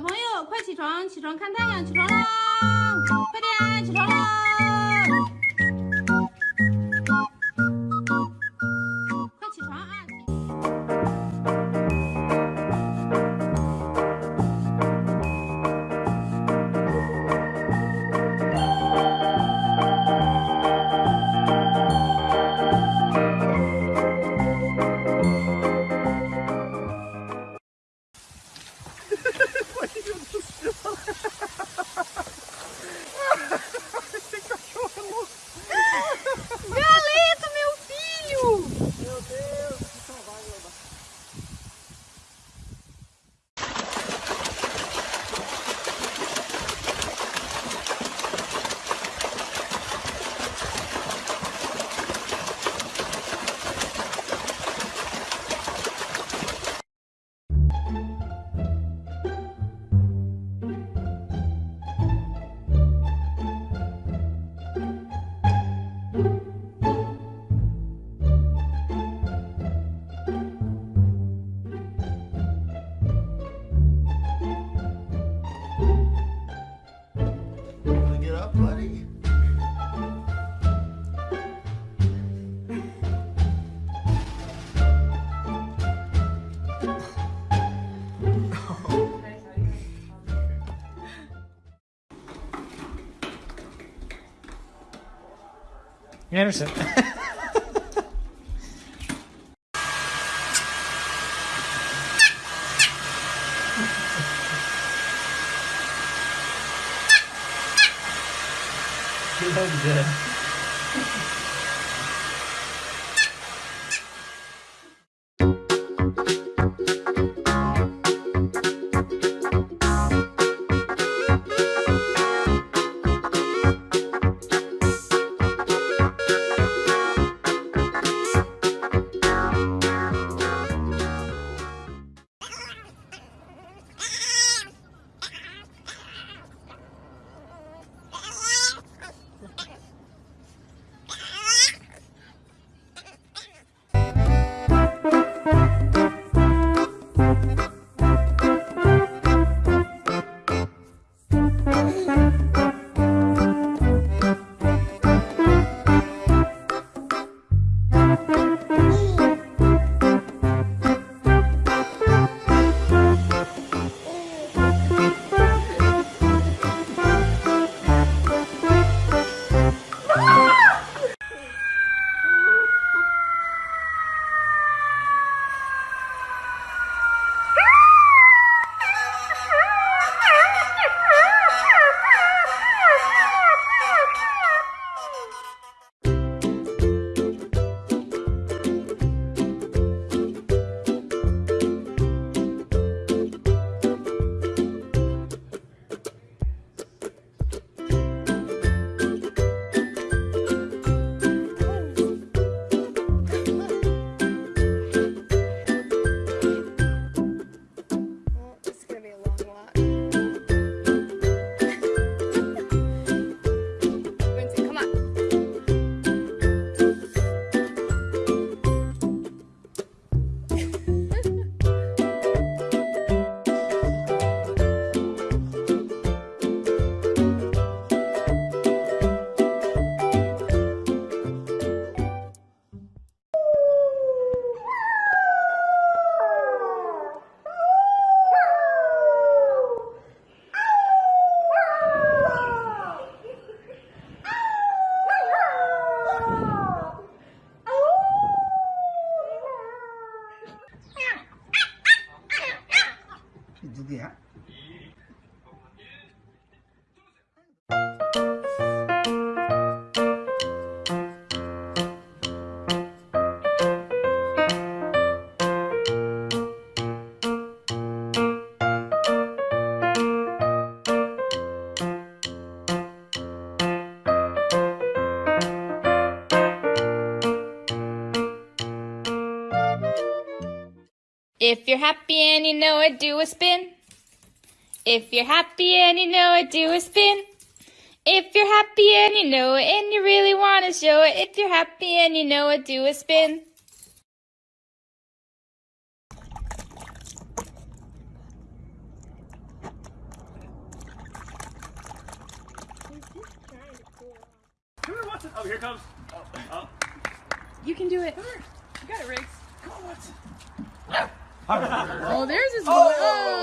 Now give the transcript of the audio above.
小朋友快起床起床看太阳起床喽快点起床喽 Anderson. That good. Well, If you're happy and you know it, do a spin. If you're happy and you know it, do a spin. If you're happy and you know it, and you really want to show it, if you're happy and you know it, do a spin. Oh, here comes. Oh, oh. You can do it. You got it, Riggs. Come on, Watson. Oh, there's his. Oh.